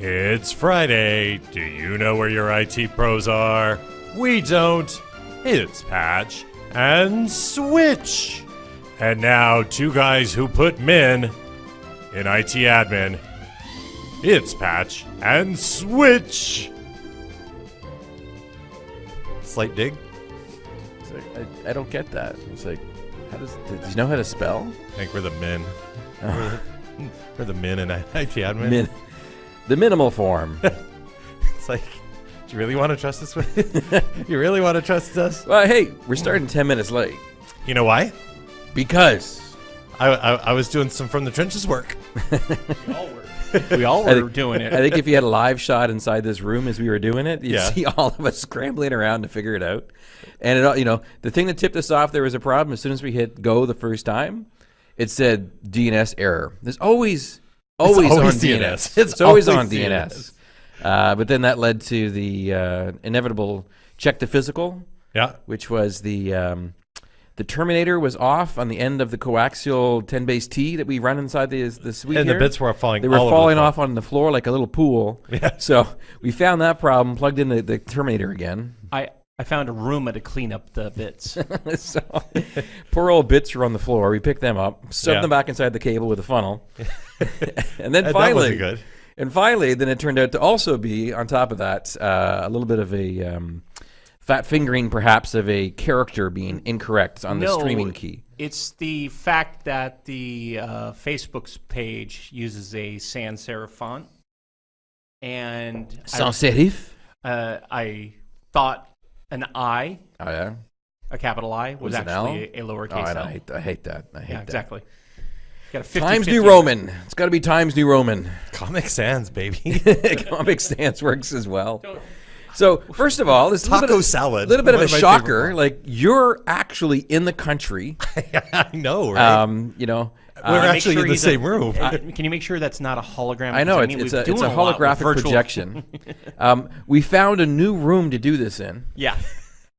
It's Friday. Do you know where your IT pros are? We don't. It's Patch and Switch. And now, two guys who put men in IT admin. It's Patch and Switch. Slight dig. It's like, I, I don't get that. It's like, how does does he know how to spell? I think we're the men. We're, we're the men in IT admin. Min, the minimal form. It's like, do you really want to trust us? With, you really want to trust us? well, hey, we're starting ten minutes late You know why? because I, I, I was doing some from the trenches work. We all I were think- doing it. I think if you had a live shot inside this room as we were doing it, you'd Yeah. see all of us scrambling around to figure it out. And it, all- you know, the thing that tipped us off there was a problem. As soon as we hit go the first time, it said DNS error. There's always always, always on DNS. DNS. It's It's, always, always on DNS. DNS. Uh, but then that led to the uh, inevitable check the physical, Yeah. which was the um, the terminator was off on the end of the coaxial 10 base T that we run inside the the suite. And the bits were falling They were all over the falling off on the floor like a little pool. Yeah. So we found that problem, plugged in the, the Terminator again. I, I found a Roomba to clean up the bits. so poor old bits were on the floor. We picked them up, shoved Yeah. them back inside the cable with a funnel, and then finally, good. and finally, then it turned out to also be on top of that uh, a little bit of a um, fat fingering, perhaps, of a character being incorrect on the streaming key. It's the fact that the uh, Facebook's page uses a sans serif font, and Sans serif. I, uh, I thought an I, Oh yeah. a capital I, was, Was actually a, a Oh, lowercase I, L. I hate, I hate that. I hate yeah, that. exactly. Got a 50, Times 50. New Roman. It's got to be Times New Roman. Comic Sans, baby. Comic Sans works as well. So first of all, this Taco little bit of, salad. little bit of a of shocker. Like you're actually in the country. I know, right? Um, you know, We're Uh, actually sure in the same a- room. uh, can you make sure that's not a hologram? I know 'Cause it's, mean, it's we're a it's doing a holographic virtual- projection. um, we found a new room to do this in. Yeah.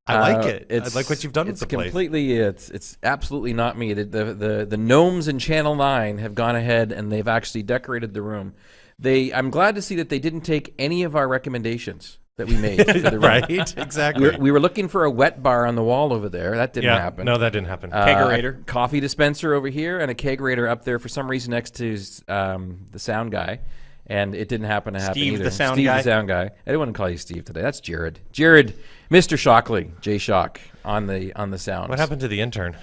I like Uh, it. I like what you've done with it's the place. completely. It's it's absolutely not me. The, the the the gnomes in Channel Nine have gone ahead and they've actually decorated the room. They. I'm glad to see that they didn't take any of our recommendations that we made for the room. right? Exactly. We were, we were looking for a wet bar on the wall over there. That didn't yeah. happen. No, that didn't happen. Uh, Kegerator. a coffee dispenser over here, and a kegerator up there for some reason next to um, the sound guy. And it didn't happen to happen Steve the either. sound Steve guy? the sound guy. I didn't want to call you Steve today. That's Jared. Jared, Mr. Shockley, Jay Shock on the on the sound. what happened to the intern?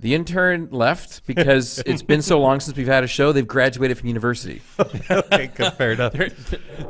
The intern left because it's been so long since we've had a show. They've graduated from university. okay, good, fair enough. They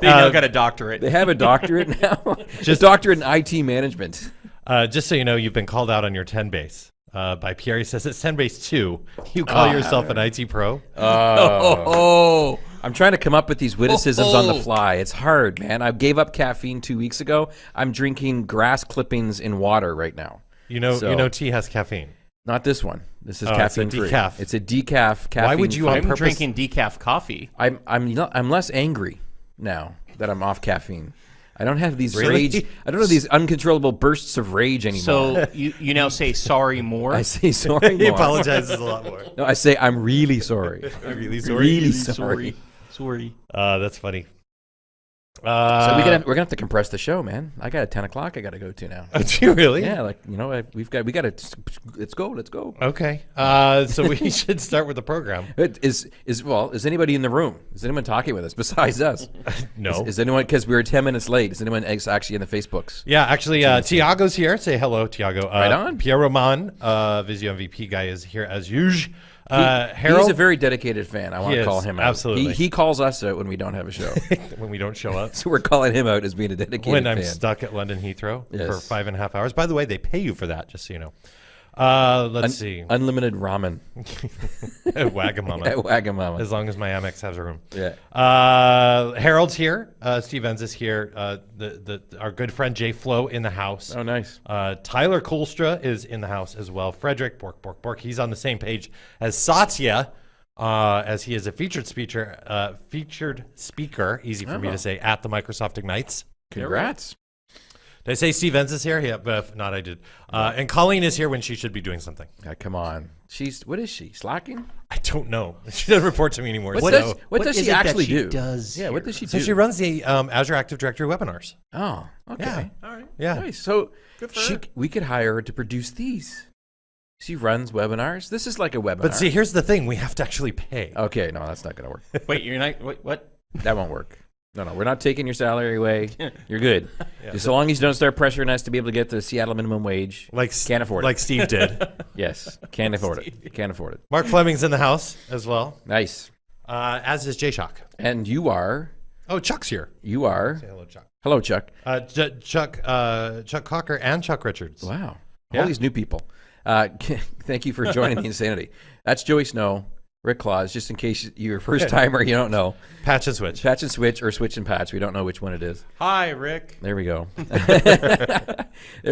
now Uh, got a doctorate. They have a doctorate now. Just a doctorate in IT management. Uh, just so you know, you've been called out on your 10 base. Uh, by Pierre, he says it's 10 base 2. You call yourself an IT pro? Oh, I'm trying to come up with these witticisms on the fly. It's hard, man. I gave up caffeine two weeks ago. I'm drinking grass clippings in water right now. You know, So- you know, tea has caffeine. Not this one. This is Oh, it's a caffeine free. decaf. It's a decaf caffeine. Why would you free. on I'm purpose- drinking decaf coffee. I'm I'm not, I'm less angry now that I'm off caffeine. I don't have these Really? rage. I don't have these uncontrollable bursts of rage anymore. So you, you now say sorry more. I say sorry. more. He more. apologizes a lot more. No, I say I'm really sorry. I'm really sorry. really sorry. Sorry. Uh, that's funny. Uh, So we we're gonna have to compress the show, man. I got a ten o'clock. I got to go to now. Do you really? Yeah, like you know, I, we've got we got to let's go, let's go. Okay. Uh, so we should start with the program. It Is is well? Is anybody in the room? Is anyone talking with us besides us? No. Is, is anyone because we were ten minutes late? Is anyone actually in the Facebooks? yeah, actually, uh, Tiago's here. Say hello, Tiago. Uh, Right on. Pierre Roman, uh, Visio MVP guy, is here as usual. Uh, Harold, He's a very dedicated fan. I want to call him out. absolutely. He, he calls us out when we don't have a show, when we don't show up. so we're calling him out as being a dedicated when I'm fan. stuck at London Heathrow for five and a half hours. By the way, they pay you for that, just so you know. Uh, let's see. Unlimited ramen Wagamama. at Wagamama. as long as my Amex has a room. Yeah. Uh, Harold's here. Uh, Steve Enz is here. Uh, the, the our good friend Jay Flo in the house. Oh, nice. Uh, Tyler Kolstra is in the house as well. Frederick Bork Bork Bork. He's on the same page as Satya, uh, as he is a featured speaker. Uh, featured speaker. Easy for me Oh. to say at the Microsoft Ignites. Congrats. Did I say Steve Enns is here? Yeah, but if not, I did. Uh, and Colleen is here when she should be doing something. Ah, come on. She's what is she? Slacking? I don't know. She doesn't report to me anymore. What so, does what, what does she actually she do? does yeah, what does she so do? she runs the um, Azure Active Directory webinars. oh, okay. All right. Yeah. Nice. So Good for she, her. we could hire her to produce these. She runs webinars. This is like a webinar. But see, here's the thing: we have to actually pay. okay, no, that's not gonna work. Wait, you're not. Wait, what? that won't work. No, no, we're not taking your salary away. You're good. Yeah. Just so long as you don't start pressuring us to be able to get the Seattle minimum wage. like Can't afford it. like Steve did. Yes, can't afford it. Can't afford it. Mark Fleming's in the house as well, Nice. uh, as is Jay Shock. And you are, Oh, Chuck's here. you are. Say hello, Chuck. Hello, Chuck. Uh, J- Chuck, uh, Chuck Cocker, and Chuck Richards. Wow. Yeah. All these new people. Uh, thank you for joining the insanity. That's Joey Snow, Rick Claus, just in case you're a first timer, you don't know. Patch and switch. Patch and switch or switch and patch. We don't know which one it is. Hi, Rick. There we go. there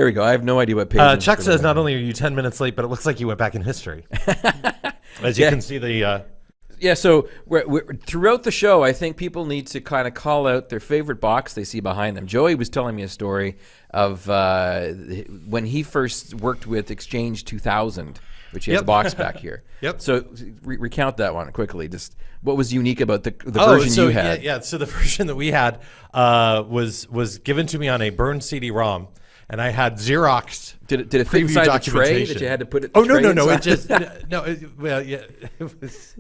we go. I have no idea what page. Uh, I'm Chuck says not only are you 10 minutes late, but it looks like you went back in history. As you Yeah. can see, the uh, Yeah, so we're, we're, throughout the show, I think people need to kind of call out their favorite box they see behind them. Joey was telling me a story of uh, when he first worked with Exchange 2000, which he has Yep. a box back here. Yep. So re- recount that one quickly. Just what was unique about the, the oh, version so you had? Yeah, yeah, so the version that we had uh, was was given to me on a burned CD-ROM, and I had Xeroxed. Did it, did it fit inside the tray that you had to put it? Oh no no no! It just no. It, well yeah, it was.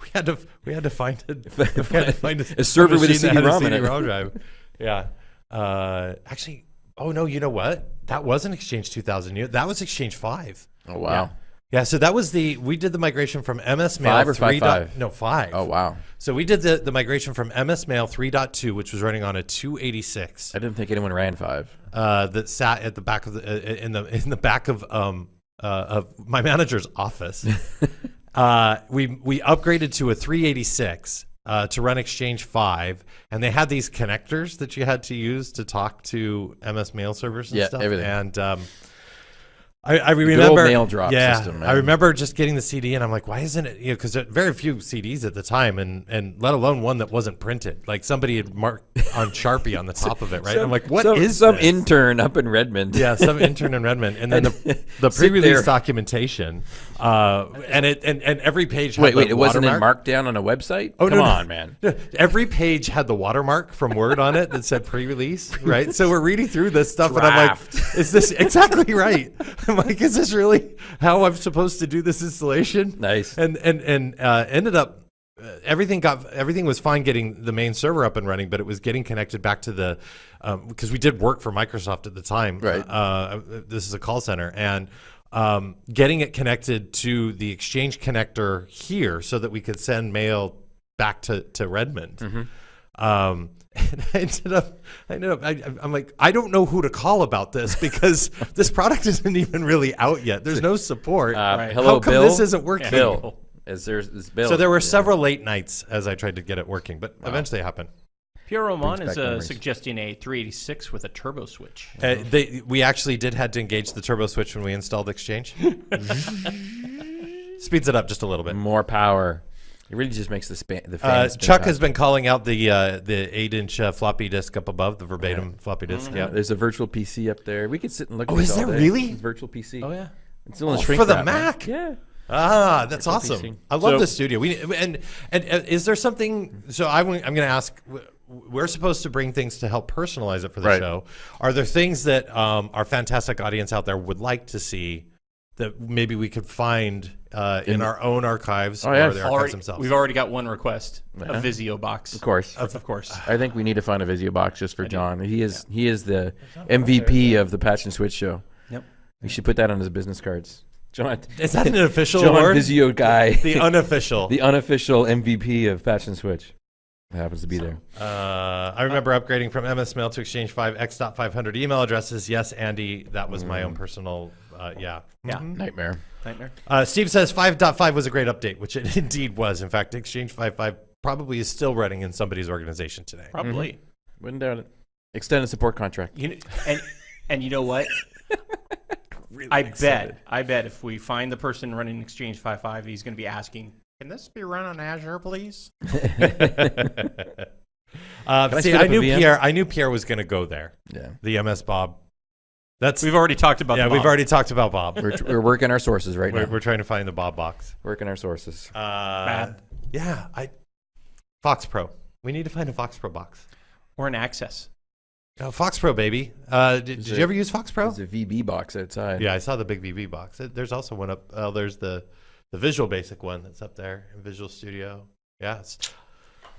We had to we had to find a, to find A server with a that had CD-ROM in it. CD-ROM drive. Yeah. Uh, actually, oh no, you know what? That wasn't Exchange 2000. That was Exchange Five. Oh wow. Yeah, so that was the we did the migration from MS Mail Five or five dot- five? no five. Oh wow. So we did the, the migration from MS Mail 3.2, which was running on a 286 I didn't think anyone ran five. uh, that sat at the back of the uh, in the in the back of um uh, of my manager's office. uh, we we upgraded to a 386 uh, to run Exchange Five, and they had these connectors that you had to use to talk to MS Mail servers and Yeah, stuff. everything. And um, I, I remember mail drop yeah, system, I remember just getting the CD, and I'm like, why isn't it? You know, because very few CDs at the time, and and let alone one that wasn't printed. Like somebody had marked on Sharpie on the top of it, right? I'm like, what is some, some this? intern up in Redmond? Yeah, some intern in Redmond, and then the, the pre-release documentation, uh, and it and, and every page. Had Wait, wait, it wasn't in. Markdown on a website? Oh, Come no, no. on, man. Every page had the watermark from Word on it that said pre-release, right? So we're reading through this stuff, and I'm like, "Is this exactly right?" Like, "Is this really how I'm supposed to do this installation?" Nice. And and and uh, ended up uh, everything got everything was fine getting the main server up and running, but it was getting connected back to the because we did work for Microsoft at the time. Right. Uh, this is a call center and. Um, getting it connected to the Exchange connector here so that we could send mail back to, to Redmond. Mm-hmm. Um, and I ended up, I ended up, I, I'm like, I don't know who to call about this because this product isn't even really out yet. There's no support. Uh, Right. Hello, How come Bill. this isn't working? Bill. Is there is Bill? So there were Yeah. several late nights as I tried to get it working, but eventually it happened. Pierre Roman is uh, suggesting a 386 with a turbo switch. Uh, they, we actually did had to engage the turbo switch when we installed Exchange. Speeds it up just a little bit. more power. It really just makes the span. The fan Uh, Chuck has been calling out the uh, the eight inch uh, floppy disk up above the verbatim floppy disk. Yeah, Yeah, there's a virtual PC up there. We could sit and look. Oh, at is all there day. really? virtual PC? Oh yeah. It's still in Oh, shrink for the wrap, man. Mac? Yeah. Ah, that's Virtual awesome. PC. I love So- the studio. We and and uh, is there something? So I, am going to ask. w- We're supposed to bring things to help personalize it for the Right. show. Are there things that um, our fantastic audience out there would like to see that maybe we could find uh, in, In- our own archives Oh, or yeah. the archives Already, themselves? we've already got one request: Uh-huh. a Visio box. Of course. of course. I think we need to find a Visio box just for John. He is he is the MVP of the Patch and Switch show. Yep. We should put that on his business cards. John, Is that an official John award? Visio guy, The unofficial. the unofficial MVP of Patch and Switch. Happens to be there. Uh, I remember upgrading from MS Mail to Exchange 5 X.500 email addresses. Yes, Andy, that was my own personal. Uh, yeah. Yeah. Nightmare. Nightmare. Uh, Steve says 5.5 was a great update, which it indeed was. In fact, Exchange 5.5 probably is still running in somebody's organization today. Probably. Wouldn't doubt it. Extended support contract. You kn- and and you know what? I bet. I bet if we find the person running Exchange 5.5, he's going to be asking, "Can this be run on Azure, please?" Uh, Can I see, spit I up a knew VM? Pierre. I knew Pierre was going to go there. Yeah. The MS Bob That's We've already talked about. yeah. the We've already talked about Bob. We're, we're working our sources right We're, now. we're trying to find the Bob box. working our sources. Uh, Bad. Yeah, I Fox Pro. We need to find a Fox Pro box. or an access. Oh, Fox Pro, baby. Uh, did, did it- you ever use Fox Pro? There's a VB box outside. Yeah, I saw the big VB box. There's also one up. Oh, there's the the Visual Basic one that's up there in Visual Studio. Yeah, it's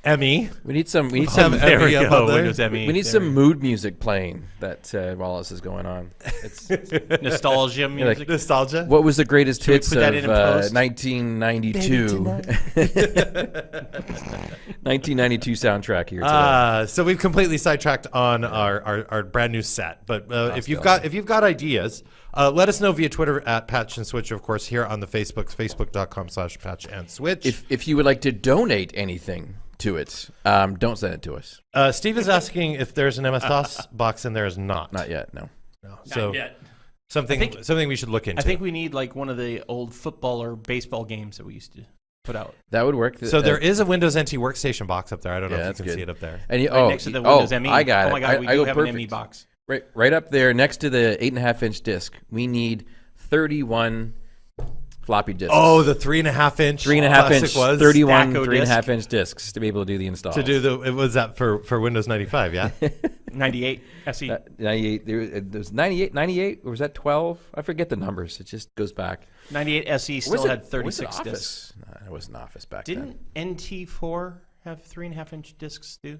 Emmy. We need some. We need Have some. Emmy There we up go. there. Windows ME. We need some mood music playing that uh, while this is going on. It's, nostalgia like- music. Nostalgia. what was the greatest we hits of that in in uh, 1992? 1992 soundtrack here today. Uh, so we've completely sidetracked on our, our, our brand new set. But uh, if you've got if you've got ideas, uh, let us know via Twitter at Patch and Switch. Of course, here on the Facebooks, facebook.com slash Patch and Switch. if if you would like to donate anything to it, um, don't send it to us. uh, Steve is asking if there's an MS DOS box and there is not. Not yet. No. No. So yet. something think- something we should look into. I think we need like one of the old football or baseball games that we used to put out. That would work. so Uh, there is a Windows NT workstation box up there. I don't know Yeah, if that's you can good. see it up there. And you, Right oh, next to the oh, Windows ME. I got it. Oh my god, I, we I do go have perfect. an ME box. Right, right up there next to the eight and a half inch disc. We need 31 floppy disks. Oh, the three and a half inch three and a half inch, was 31 Stacko three and a half inch discs to be able to do the install. to do the. It was that for for Windows ninety five. Yeah. 98 SE. Uh, 98, there, there was 98, 98, or was that 12? I forget the numbers. It just goes back. 98 SE still it- had was it 36 Office? discs. No, it wasn't Office back then. Didn't NT4 have three and a half inch discs too?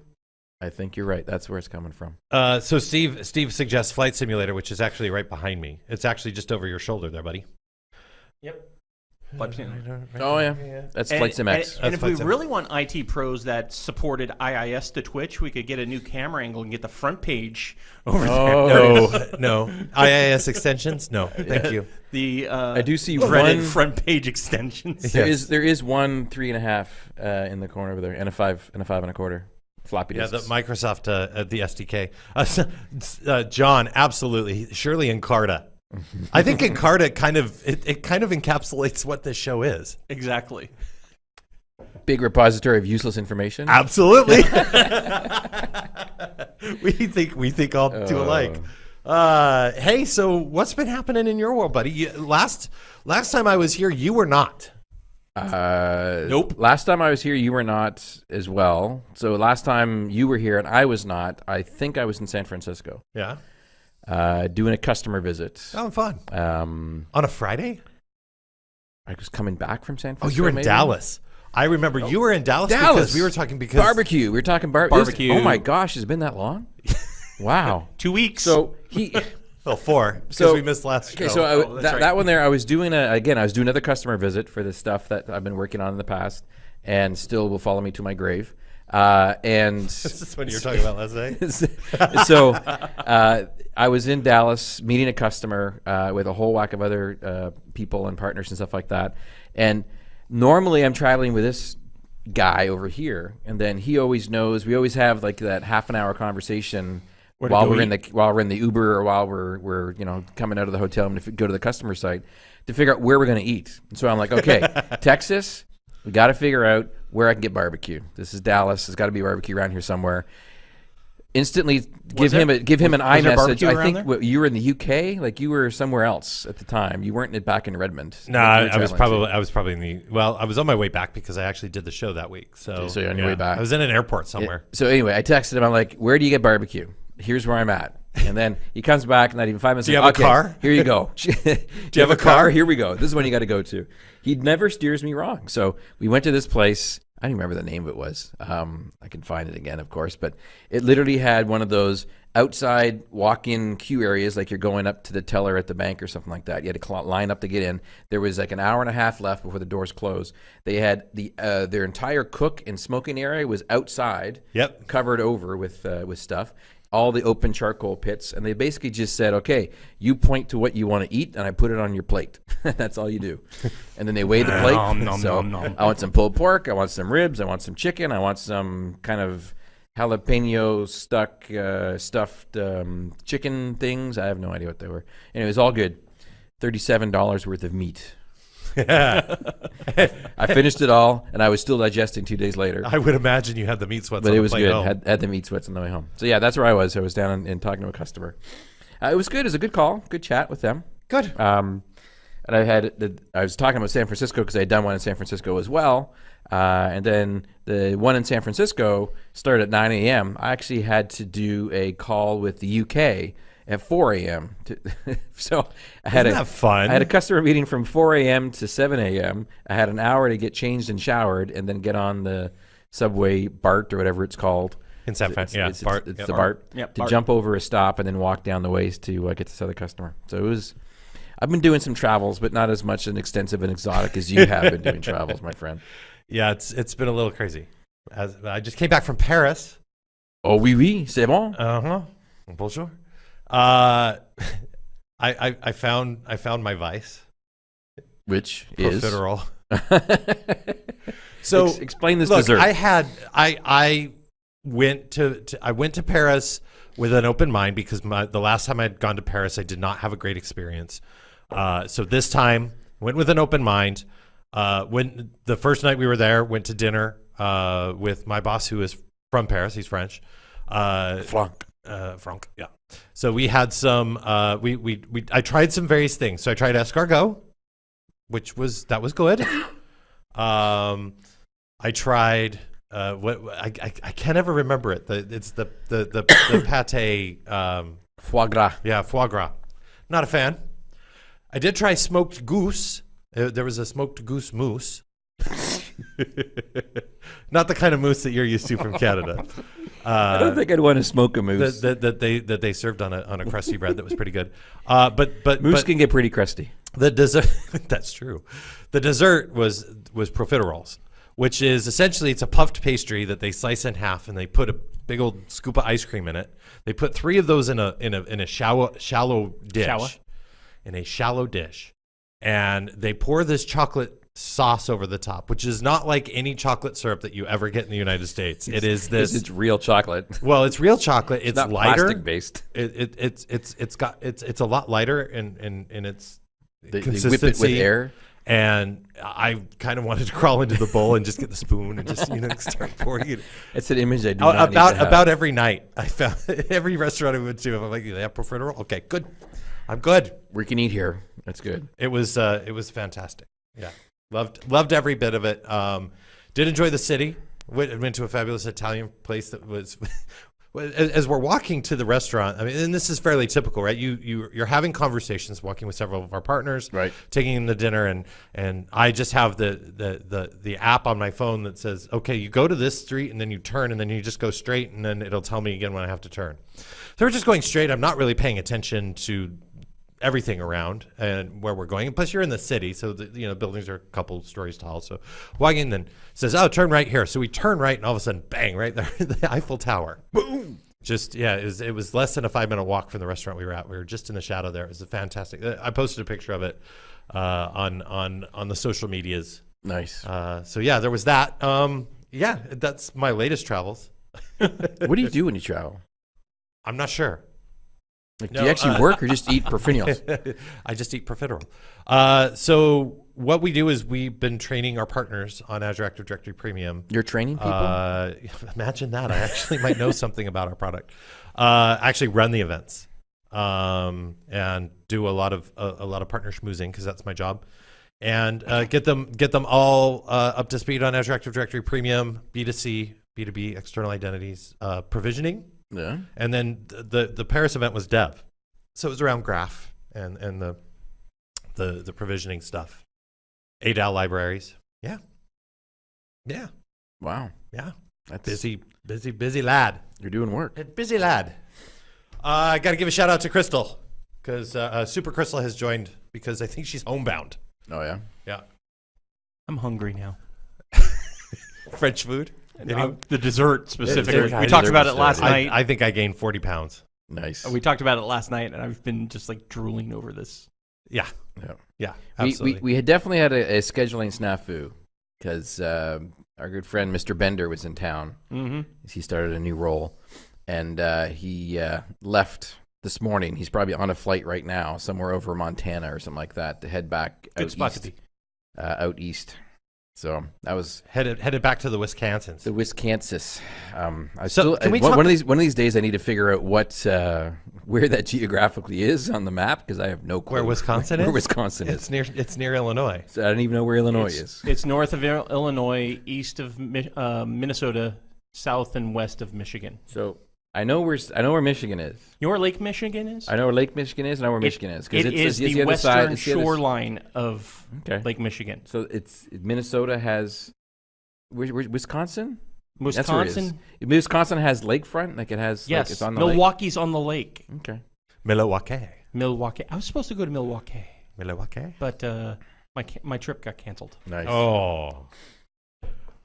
I think you're right. That's where it's coming from. Uh, so Steve Steve suggests Flight Simulator, which is actually right behind me. It's actually just over your shoulder there, buddy. Yep. Flight Simulator. Oh, yeah. That's Flight Sim X. And, and if we Sim. really want IT pros that supported IIS to Twitch, we could get a new camera angle and get the front page over Oh, No, no. IIS extensions? No, thank you. The uh, I do see Reddit one. front page extensions. There Yes. is there is one three and a half uh, in the corner over there, and a five and a five and a quarter floppy Yeah, the Microsoft, uh, uh, the SDK. Uh, s- s- uh, John, absolutely. Surely Encarta. I think Encarta kind of it, it kind of encapsulates what this show is. Exactly. Big repository of useless information. Absolutely. we think we think all two Oh. alike. Uh, hey, so what's been happening in your world, buddy? You, last last time I was here, you were not. Uh, Nope. Last time I was here, you were not as well. So last time you were here and I was not, I think I was in San Francisco Yeah. Uh, doing a customer visit. Oh, fun. Um, On a Friday? I was coming back from San Francisco. Oh, you were in maybe? Dallas. I remember you were in Dallas, because we were talking because Barbecue. We were talking bar- it was- Barbecue. oh my gosh, has it's been that long. wow. Two weeks. So he. Oh, four. Because So- we missed last Okay, show. so I, Oh, that, right. that one there, I was doing a again. I was doing another customer visit for the stuff that I've been working on in the past, and still will follow me to my grave. Uh, and this is what you were talking about last night. so uh, I was in Dallas meeting a customer uh, with a whole whack of other uh, people and partners and stuff like that. And normally I'm traveling with this guy over here, and then he always knows. We always have like that half an hour conversation while we're in the while we're in the Uber or while we're we're you know coming out of the hotel and to go to the customer site to figure out where we're going to eat. And so I'm like, okay, Texas, we got to figure out where I can get barbecue. This is Dallas. There's got to be barbecue around here somewhere. Instantly give there- him a give him an was iMessage. barbecue I think what, you were in the UK, like you were somewhere else at the time. You weren't back in Redmond. No, I, I was traveling to. probably I was probably in the well. I was on my way back because I actually did the show that week. So, So you're on your way back. I was in an airport somewhere. So anyway, I texted him. I'm like, "Where do you get barbecue? Here's where I'm at." And then he comes back, not even five minutes. Do you have a car?" Here you go. do you have a car? Here we go. This is when you got to go to. He never steers me wrong. So we went to this place. I don't remember the name of it was. Um, I can find it again, of course. But it literally had one of those outside walk-in queue areas, like you're going up to the teller at the bank or something like that. You had to line up to get in. There was like an hour and a half left before the doors closed. They had the uh, their entire cook and smoking area was outside Yep. covered over with uh, with stuff. All the open charcoal pits, and they basically just said, "Okay, you point to what you want to eat, and I put it on your plate. That's all you do." And then they weigh the plate. Nom, nom, so nom. I want some pulled pork. I want some ribs. I want some chicken. I want some kind of jalapeno stuck uh, stuffed um, chicken things. I have no idea what they were. And it was all good. Thirty-seven dollars worth of meat. I finished it all, and I was still digesting two days later I would imagine you had the meat sweats. but on it was good. home. Had, had the meat sweats on the way home. So yeah, that's where I was. I was down and, and talking to a customer. Uh, it was good. It was a good call. Good chat with them. Good. Um, and I had the, I was talking about San Francisco because I had done one in San Francisco as well. Uh, and then the one in San Francisco started at 9 a.m. I actually had to do a call with the UK at 4 a.m. so I had Isn't a that fun? I had a customer meeting from 4 a.m. to 7 a.m. I had an hour to get changed and showered, and then get on the subway BART or whatever it's called. In San Fran, yeah, it's, Bart, it's yeah. the BART Yeah, to BART. jump over a stop and then walk down the ways to uh, get to this other customer. So it was. I've been doing some travels, but not as much and extensive and exotic as you have been doing travels, my friend. Yeah, it's it's been a little crazy. As I just came back from Paris. Oh oui oui, c'est bon. Uh huh. Bonjour. Uh, I, I I found I found my vice. Which is Profiterole. So Ex- explain this look, dessert. I had I I went to, to I went to Paris with an open mind because my, the last time I'd gone to Paris I did not have a great experience. Uh, so this time went with an open mind. Uh, when the first night we were there, went to dinner uh, with my boss who is from Paris. He's French. Uh, Flanc. uh, Franck. Yeah. So we had some. Uh, we, we we I tried some various things. So I tried escargot, which was that was good. Um, I tried. Uh, what I, I I can't ever remember it. The it's the the the, the pate. Um, Foie gras. yeah, foie gras. Not a fan. I did try smoked goose. Uh, there was a smoked goose mousse. Not the kind of moose that you're used to from Canada. I Uh, don't think I'd want to smoke a moose. that, that, that they that they served on a on a crusty bread that was pretty good. Uh, but but moose but can get pretty crusty. the dessert that's true. The dessert was was profiteroles, which is essentially it's a puffed pastry that they slice in half and they put a big old scoop of ice cream in it. They put three of those in a in a in a shallow shallow dish, Shallow. in a shallow dish, and they pour this chocolate sauce over the top, which is not like any chocolate syrup that you ever get in the United States. It is This this. it's real chocolate. well, it's real chocolate. It's, not lighter plastic based. it, it it's it's it's got it's it's a lot lighter in in, in its They, they whip it with air. and I kind of wanted to crawl into the bowl and just get the spoon and just you know start pouring it It's an image I do Uh, not need about have. about every night. I found every restaurant I went to. I'm like, they have profiterole. Okay, good. I'm good. we can eat here. That's good. It was uh, it was fantastic. Yeah, loved loved every bit of it. Um, did enjoy the city. Went, went to a fabulous Italian place that was. as, we're walking to the restaurant, I mean, and this is fairly typical, right? You you you're having conversations, walking with several of our partners, Right. Taking them to dinner, and and I just have the the the the app on my phone that says, okay, you go to this street and then you turn and then you just go straight and then it'll tell me again when I have to turn. So we're just going straight. I'm not really paying attention to everything around and where we're going. And plus, you're in the city, so the you know buildings are a couple stories tall. So walking in, then says, "Oh, turn right here." So we turn right, and all of a sudden, bang! Right there, the Eiffel Tower. Boom! Just yeah, it was it was less than a five minute walk from the restaurant we were at. We were just in the shadow there. It was a fantastic. uh, I posted a picture of it uh, on on on the social medias. Nice. Uh, so yeah, there was that. Um, yeah, that's my latest travels. what do you do when you travel? I'm not sure. Like, No, do you actually uh, work or just eat profiteroles? I just eat profiterole. Uh, so what we do is we've been training our partners on Azure Active Directory Premium. You're training people. Uh, imagine that. I actually might know something about our product. Uh, actually run the events um, and do a lot of a, a lot of partner schmoozing because that's my job. And uh, get them get them all uh, up to speed on Azure Active Directory Premium, B2C, B2B, external identities, uh, provisioning, yeah. and then th- the the Paris event was dev, so it was around graph and and the the the provisioning stuff, ADAL libraries. Yeah, yeah, Wow. yeah. That's Busy, busy, busy lad. You're doing work. Busy lad. Uh, I got to give a shout out to Crystal because uh, uh, Super Crystal has joined because I think she's homebound. Oh yeah. Yeah, I'm hungry now. French food. Uh, the dessert specifically. it- we talked about it last good. I, night. I think I gained forty pounds. Nice. we talked about it last night, and I've been just like drooling over this. Yeah, Yeah. yeah, we, absolutely. we, we had definitely had a, a scheduling snafu because uh, our good friend Mr. Bender was in town. Mm-hmm. He started a new role, and uh, he uh, left this morning. He's probably on a flight right now, somewhere over Montana or something like that, to head back Good out spot east. to be. Uh, out east. So I was Headed headed back to the Wisconsins. the Wisconsin. Um, I So, still can we I- one, talk- one of these one of these days I need to figure out what uh, where that geographically is on the map because I have no clue Where Wisconsin is. Where Wisconsin is. It's near it's near Illinois. So I don't even know where Illinois It's, is. it's north of Illinois, east of uh, Minnesota, south and west of Michigan. So I know where I know where Michigan is. You know where Lake Michigan is? I know where Lake Michigan is. and I know where It- Michigan is It it's, is it's the, other side- western it's the other s- shoreline of Okay. Lake Michigan. So it's Minnesota has where, where, Wisconsin. That's where it is. Wisconsin, Wisconsin has lakefront, like it has. yes. like it's on the lake? Milwaukee's on the lake. Okay. Milwaukee. Milwaukee. I was supposed to go to Milwaukee, Milwaukee. but uh, my my trip got canceled. Nice. Oh.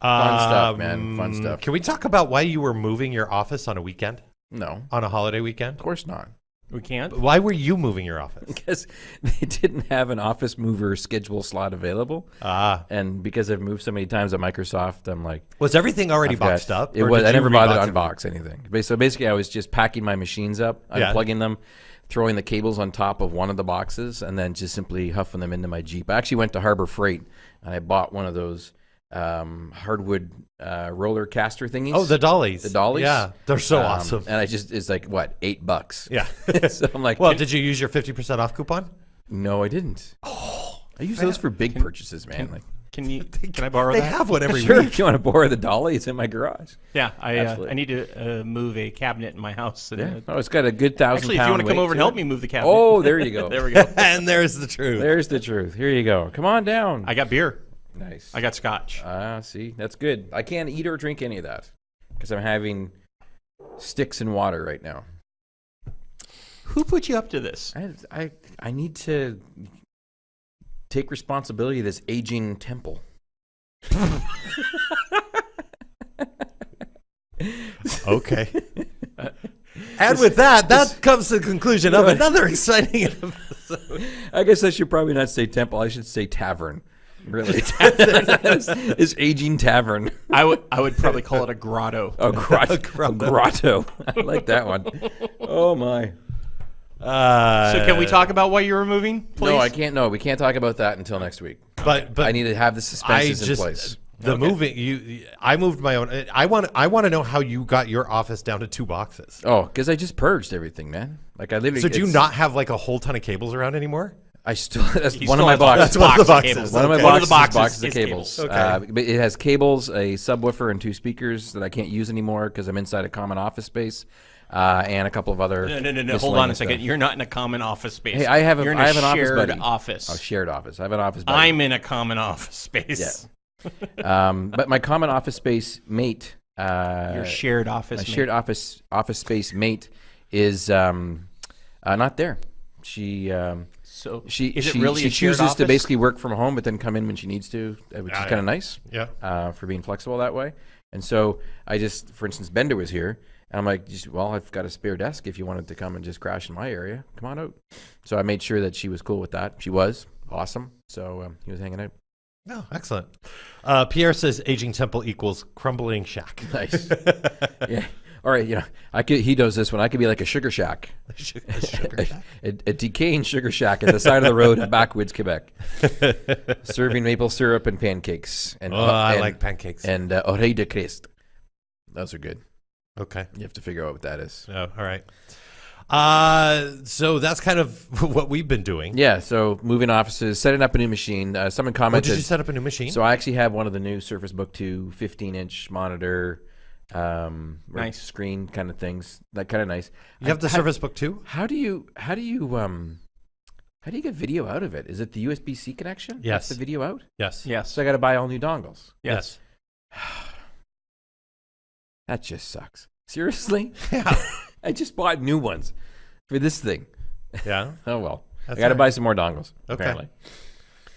Fun stuff, man. Fun Um, stuff. Can we talk about why you were moving your office on a weekend? No, On a holiday weekend? of course not. We can't. Why were you moving your office? Because they didn't have an office mover schedule slot available, Ah. and because I've moved so many times at Microsoft, I'm like, Was everything already I've got- boxed up? It was. I never bothered to unbox anything. So basically, I was just packing my machines up, Yeah. unplugging them, throwing the cables on top of one of the boxes, and then just simply huffing them into my Jeep. I actually went to Harbor Freight and I bought one of those um, hardwood uh, roller caster thingies. Oh, the dollies. The dollies? Yeah. They're so Um, awesome. And I just it's like what eight bucks. Yeah. so I'm like, well, did you use your 50% off coupon? no, I didn't. Oh, I use those for big purchases, man. like, Can you? Can I borrow They that? have one every sure, week. if you want to borrow the dolly, it's in my garage. Yeah, I uh, I need to uh, move a cabinet in my house. And, Yeah. uh, Oh, it's got a good thousand. actually, if you want to come over and help me move the cabinet, Oh, there you go. there we go. and there's the truth. There's the truth. Here you go. Come on down. I got beer. Nice. I got scotch. Ah, see, that's good. I can't eat or drink any of that because I'm having sticks and water right now. Who put you up to this? I, I, I need to take responsibility of this aging temple. Okay. and with that, that comes to the conclusion of another exciting episode. I guess I should probably not say temple. I should say tavern. Really, this aging tavern. I would I would probably call it a grotto. A grotto. grotto. grotto. I like that one. Oh my. Uh, so can we talk about why you were moving? Please? No, I can't. No, we can't talk about that until next week. But but I need to have the I suspenses in place. the moving you. I moved my own. I want I want to know how you got your office down to two boxes. Oh, because I just purged everything, man. Like I literally. So do you not have like a whole ton of cables around anymore? I still. That's He one still of my boxes. That's one of the boxes. cables. One of my Okay. One of boxes, the boxes boxes of is cables. cables. Okay. Uh, it has cables, a subwoofer, and two speakers that I can't use anymore because I'm inside a common office space, uh, and a couple of other. No, no, no, no. Hold on a second. stuff. You're not in a common office space. Hey, I have a- You're in I a have an office shared buddy. office. A shared office. I have an office. buddy. I'm in a common office space. Yeah. um, but my common office space mate. Uh, Your shared office. my mate. shared office office space mate is um, uh, not there. She um, So she is she, it really she chooses to basically work from home, but then come in when she needs to, uh, which is Yeah, kind yeah. of nice Yeah. uh, for being flexible that way. And so I just, for instance, Bender was here, and I'm like, well, I've got a spare desk. If you wanted to come and just crash in my area, come on out. So I made sure that she was cool with that. She was awesome. So um, he was hanging out. Oh, excellent. Uh, Pierre says aging temple equals crumbling shack. Nice. yeah. All right. You know, I could. He does this one. I could be like a sugar shack, Sugar- sugar shack. a, a decaying sugar shack at the side of the road in backwoods, Quebec, serving maple syrup and pancakes. And Oh, I and- like pancakes. and uh, oreille de Christ. Those are good. okay. You have to figure out what that is. Oh, all right. Uh, so that's kind of what we've been doing. Yeah. So moving offices, setting up a new machine. Uh, someone Oh, commented. did you set up a new machine? so I actually have one of the new Surface Book 2 15 inch monitor, um, Nice. screen kind of things. That kind of nice. you have the how, Surface Book 2? How do you? How do you? Um, how do you get video out of it? Is it the USB C connection? That's Yes. The video out. Yes. Yes. So I got to buy all new dongles. yes. That just sucks. Seriously? Yeah. I just bought new ones for this thing. Yeah. Oh well. That's I got to all buy some more dongles. Okay. Apparently.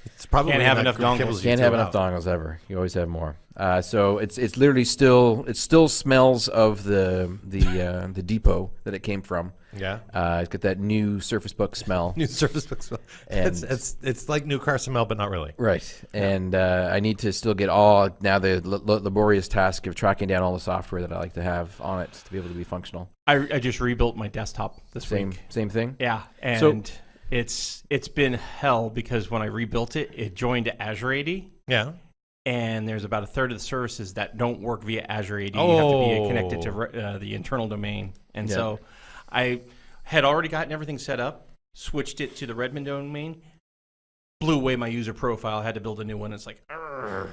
It's probably Can't have enough dongles. you Can't have enough out. dongles ever. You always have more. Uh, so it's it's literally still it still smells of the the uh, the depot that it came from. Yeah. Uh, it's got that new Surface Book smell. New Surface Book smell. It's, And- it's it's like new car smell, but not really. Right, and uh, I need to still get all now the l- l- laborious task of tracking down all the software that I like to have on it to be able to be functional. I, I just rebuilt my desktop this Same week. same thing. Yeah, So- and it's it's been hell because when I rebuilt it, it joined to Azure AD, Yeah. and there's about a third of the services that don't work via Azure AD. You have to be Oh. connected to uh, the internal domain, and Yeah. so I had already gotten everything set up, switched it to the Redmond domain, blew away my user profile, had to build a new one. It's like, "Argh."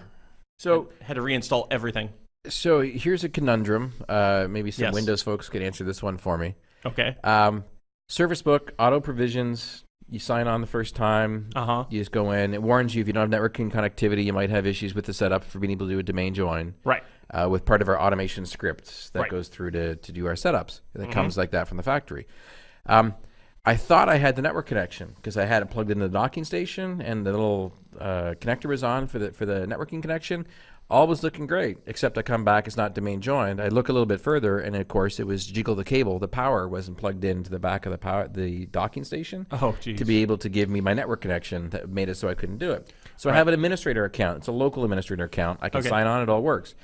So had to reinstall everything. so here's a conundrum. Uh, maybe some Yes. Windows folks could answer this one for me. Okay. Um, Surface Book auto provisions. You sign on the first time. Uh huh. You just go in. It warns you if you don't have networking connectivity, you might have issues with the setup for being able to do a domain join. Right. uh, with part of our automation scripts that Right. goes through to, to do our setups. That Mhm. comes like that from the factory. Um, I thought I had the network connection because I had it plugged into the docking station and the little uh, connector was on for the for the networking connection. All was looking great, except I come back, it's not domain joined. I look a little bit further, and of course, it was jiggle the cable. The power wasn't plugged into the back of the power the docking station Oh, geez. to be able to give me my network connection that made it so I couldn't do it. So I have an administrator account. It's a local administrator account. I can Okay. sign on. It all works.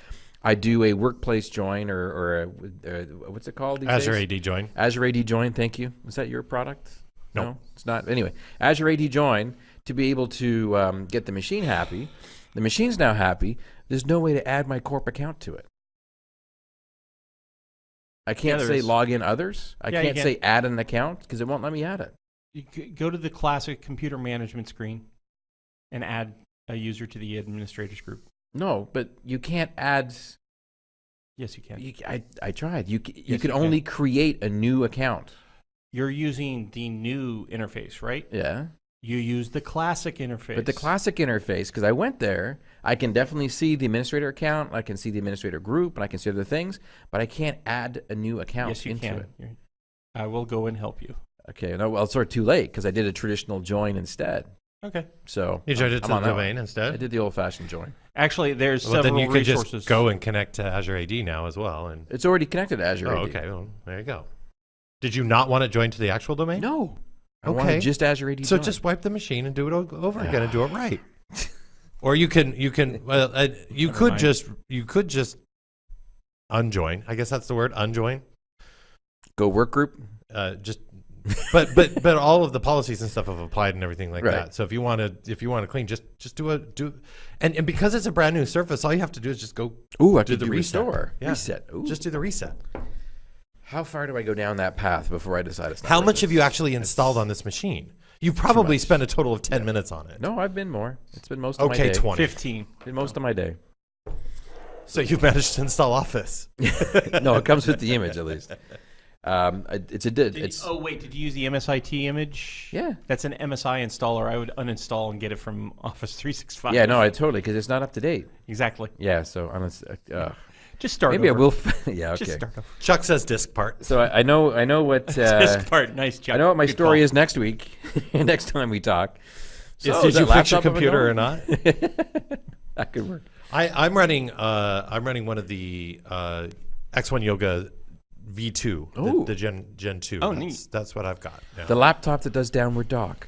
I do a workplace join or, or a, uh, what's it called these Azure days? AD join. Azure AD join. Thank you. Is that your product? No. it's not. Anyway, Azure AD join to be able to um, get the machine happy. The machine's now happy. There's no way to add my corp account to it. I can't there say is. log in others. I Yeah, can't can. say add an account because it won't let me add it. You go to the classic computer management screen and add a user to the administrators group. No, but you can't add Yes, you can. You, I, I tried. You, you Yes, can you can. only create a new account. You're using the new interface, right? Yeah. You use the classic interface. But the classic interface, because I went there, I can definitely see the administrator account, I can see the administrator group, and I can see other things, but I can't add a new account yes, you into can. it. You're- I will go and help you. Okay. No, well, it's sort of too late because I did a traditional join instead. Okay. So You joined I'm- it to the on that one. domain I instead. did the old-fashioned join. Actually, there's Well, several then you could resources. just go and connect to Azure AD now as well. And It's already connected to Azure oh, AD. okay, well, there you go. Did you not want it joined to the actual domain? No. I Okay. wanted just Azure AD So join. just wipe the machine and do it o- over again and do it right. or you can you can well uh, you Never could mind. just you could just unjoin. I guess that's the word unjoin. go work group. Uh, just but but but all of the policies and stuff have applied and everything like Right. that. So if you want to if you want to clean, just just do a do and and because it's a brand new surface, all you have to do is just go Ooh, I do could the do reset. restore. Yeah. Reset. Ooh. just do the reset. How far do I go down that path before I decide it's not How much it? have you actually installed on this machine? You probably spent a total of ten minutes on it. No, I've been more. It's been most of my Okay, day. twenty. 15. Been most of my day. So you've managed to install Office. no, it comes with the image at least. Um, it- it's a did. Did It's you, oh, wait. Did you use the MSIT image? Yeah. That's an MSI installer. I would uninstall and get it from Office 365. yeah, no, I totally because it's not up to date. Exactly. Yeah, so honest, uh, uh, Just start maybe I will. F- yeah, Just okay. start over. Chuck says disk part. So I, I know, I know what uh, Disk part. Nice job. I know what my Good story call. is next week. next time we talk. So, did is you that fix your laptop up and computer or not? that could work. I, I'm running. Uh, I'm running one of the uh, X1 Yoga V2, Ooh. the, the Gen Gen 2. Oh, that's, neat. That's what I've got. Yeah. The laptop that does downward dog.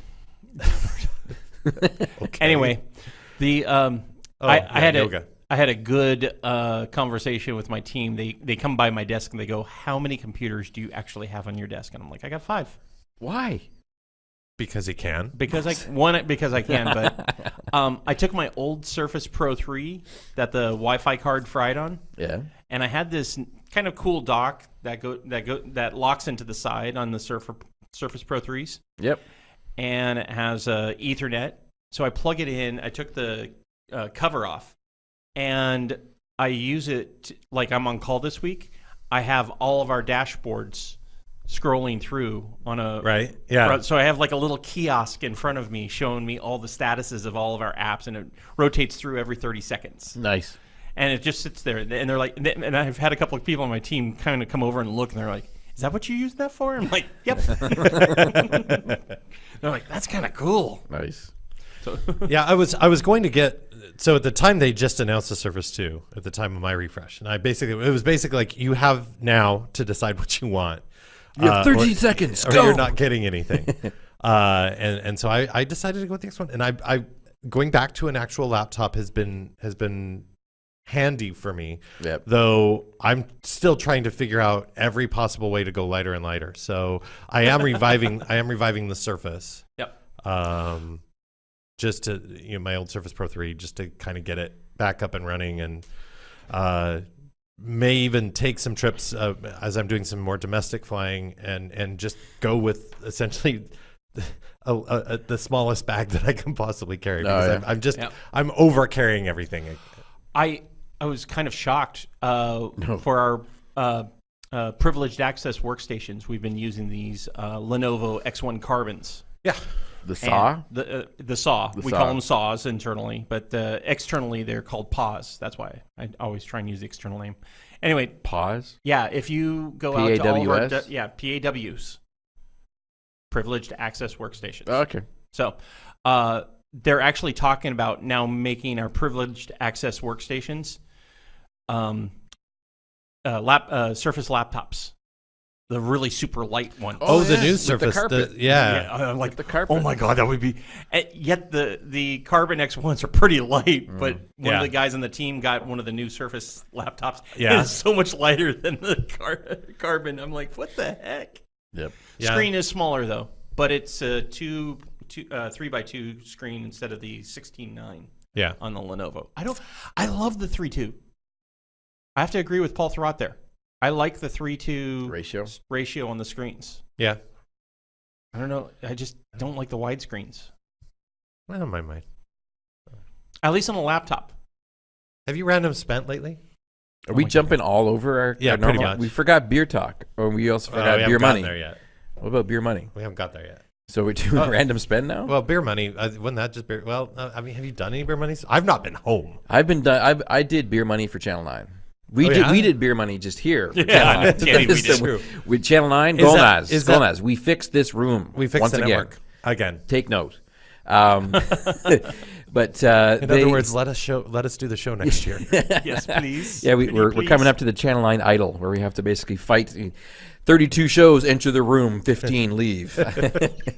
Okay. Anyway, the um, Oh, I, yeah, I had yoga. a I had a good uh, conversation with my team. They they come by my desk and they go, "How many computers do you actually have on your desk?" And I'm like, "I got five. Why? because he can. because I one because I can, but um, I took my old Surface Pro 3 that the Wi-Fi card fried on, Yeah. and I had this kind of cool dock that go that go that locks into the side on the Surface Surface Pro 3s, Yep. and it has a Ethernet. So I plug it in. I took the uh, cover off, and I use it t- like I'm on call this week. I have all of our dashboards scrolling through on a Right? Yeah. So I have like a little kiosk in front of me showing me all the statuses of all of our apps, and it rotates through every 30 seconds. Nice. And it just sits there. And they're like, and I've had a couple of people on my team kind of come over and look, and they're like, "Is that what you use that for?" I'm like, "Yep." they're like, "That's kind of cool." Nice. yeah, I was I was going to get so at the time they just announced the Surface 2 at the time of my refresh, and I basically it was basically like you have now to decide what you want. You have Uh, or- 13 seconds. or Go. you're not getting anything. uh, and and so I, I decided to go with the X1, and I I going back to an actual laptop has been has been handy for me. Yep. Though I'm still trying to figure out every possible way to go lighter and lighter. So I am reviving I am reviving the Surface. Yep. Um, just to you know my old Surface Pro 3 just to kind of get it back up and running, and uh, may even take some trips uh, as I'm doing some more domestic flying, and and just go with essentially. A, a, a, the smallest bag that I can possibly carry because yeah. I'm, I'm just Yeah. I'm over carrying everything. I I was kind of shocked uh, for our uh, uh, privileged access workstations. We've been using these uh, Lenovo X1 Carbons. Yeah, The saw. The, uh, the saw. we saw. call them saws internally, but uh, externally they're called paws. That's why I always try and use the external name. Anyway, Paws? yeah, if you go out to all of our PAWS? yeah PAWs, privileged access workstations. Okay. So uh, they're actually talking about now making our privileged access workstations um, uh, lap, uh, Surface laptops, the really super light ones. Oh, the yeah, new with the Surface. carpet. yeah. Yeah, I'm like the carpet. Oh my god, that would be. Yet the the Carbon X ones are pretty light, but one Yeah. of the guys on the team got one of the new Surface laptops. Yeah. it's so much lighter than the car, Carbon. I'm like, what the heck? Yep. Yeah. Screen is smaller though, but it's a two, two uh, three by two screen instead of the sixteen nine Yeah. on the Lenovo. I don't. I love the three two. I have to agree with Paul Thurrott there. I like the three two Ratio. ratio on the screens. Yeah. I don't know. I just don't like the wide screens. I don't mind mine. At least on a laptop. Have you random spent lately? Are we my jumping all over our, Yeah, our pretty normal? much. We forgot beer talk, or we also Oh, forgot we beer money. there yet. What about beer money? We haven't got there yet. So we're doing Oh. random spend now. Well, beer money. Uh, wouldn't that just beer? Well, uh, I mean, have you done any beer monies? I've not been home. I've been done. I've, I did beer money for Channel Nine. We Oh, did. yeah? We did beer money just here. Yeah, Channel 9. we did. So With Channel Nine, Is that- Gomez, is that- Gomez. We fixed this room. We fixed once the again. network again. Take note. Um, but uh, In they- other words, let us show. Let us do the show next year. yes, please. Yeah, we, we're, we're coming up to the Channel 9 idol where we have to basically fight. 32 shows, enter the room, 15 leave.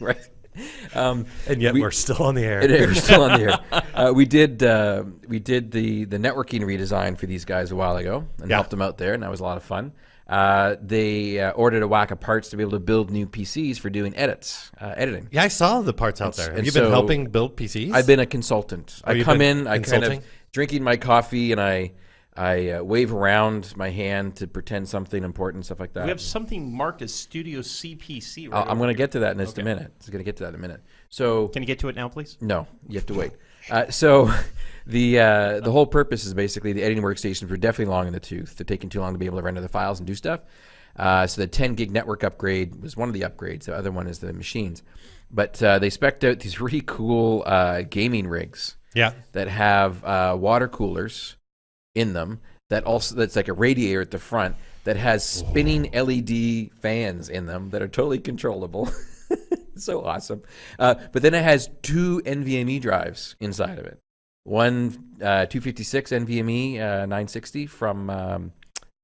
right? Um, and yet we- are still on the air. is still on the air. Uh, we did uh, we did the the networking redesign for these guys a while ago and Yeah. helped them out there, and that was a lot of fun. Uh, they uh, ordered a whack of parts to be able to build new PCs for doing edits, uh, editing. Yeah, I saw the parts out there. Have and you been so- helping build PCs? I've been a consultant. I come been in, I kind of drinking my coffee, and I I uh, wave around my hand to pretend something important, stuff like that. We have something marked as Studio CPC. Right I'll- I'm going to get to that in just a minute. I'm going to get to that in a minute. So Can you get to it now, please? no, you have to wait. Uh, so the uh, the whole purpose is basically the editing workstations were definitely long in the tooth. They're taking too long to be able to render the files and do stuff. Uh, so the 10 gig network upgrade was one of the upgrades. The other one is the machines. But uh, they spec'd out these really cool uh, gaming rigs yeah. that have uh, water coolers in them. That also that's like a radiator at the front that has spinning LED fans in them that are totally controllable. so awesome. Uh, but then it has two NVMe drives inside of it. One uh, 256 NVMe uh, 960 from um,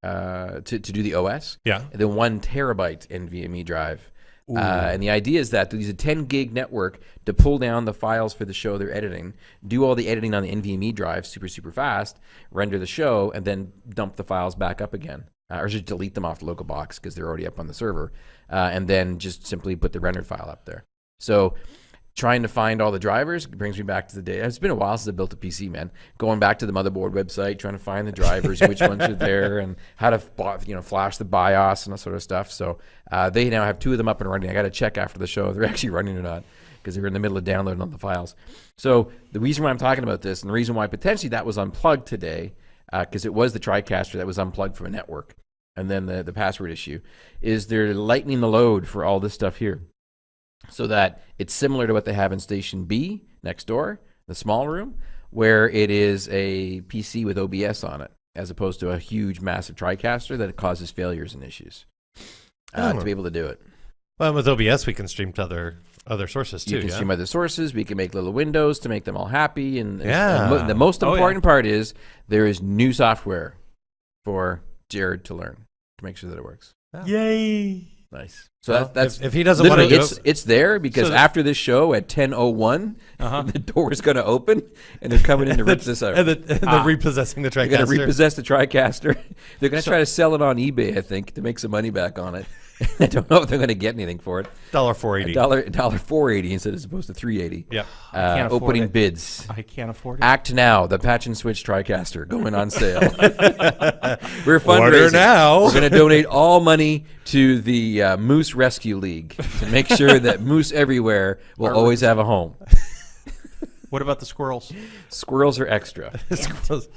uh, to to do the OS, Yeah. and then one terabyte NVMe drive. Uh, and the idea is that they use a 10 gig network to pull down the files for the show they're editing, do all the editing on the NVMe drive super, super fast, render the show, and then dump the files back up again. Uh, or just delete them off the local box because they're already up on the server, uh, and then just simply put the rendered file up there. So trying to find all the drivers brings me back to the day. It's been a while since I built a PC, man. Going back to the motherboard website, trying to find the drivers, which ones are there, and how to you know flash the BIOS and that sort of stuff. So uh, they now have two of them up and running. I got to check after the show if they're actually running or not because they were in the middle of downloading all the files. So the reason why I'm talking about this and the reason why potentially that was unplugged today because it was the TriCaster that was unplugged from a network, and then the the password issue is they're lightening the load for all this stuff here so that it's similar to what they have in Station B next door, the small room, where it is a PC with OBS on it, as opposed to a huge, massive TriCaster that causes failures and issues. Uh, Oh. To be able to do it, Well, with OBS, we can stream to other other sources too. you can yeah? stream other sources. We can make little windows to make them all happy. And, and- Yeah. and mo- the most Oh, yeah. important part is there is new software for Jared to learn to make sure that it works. Yay! Nice. So Well, that, that's if, if he doesn't want to Literally, do it's it, it's there because So the- after this show at ten oh one, Uh-huh. the door is going to open and they're coming in to rip this out. and, the, and Ah. the repossessing the They're going to repossess the TriCaster. they're going to try to sell it on eBay, I think, to make some money back on it. I don't know if they're going to get anything for it. Dollar four eighty. Dollar dollar four eighty instead as opposed to three eighty. Yep. Uh, opening it. bids. I can't afford it. Act now, the Patch and Switch TriCaster going on sale. We're fundraising. Order now. We're going to donate all money to the uh, Moose Rescue League to make sure that moose everywhere will always have a home. What about the squirrels? Squirrels are extra. Squirrels.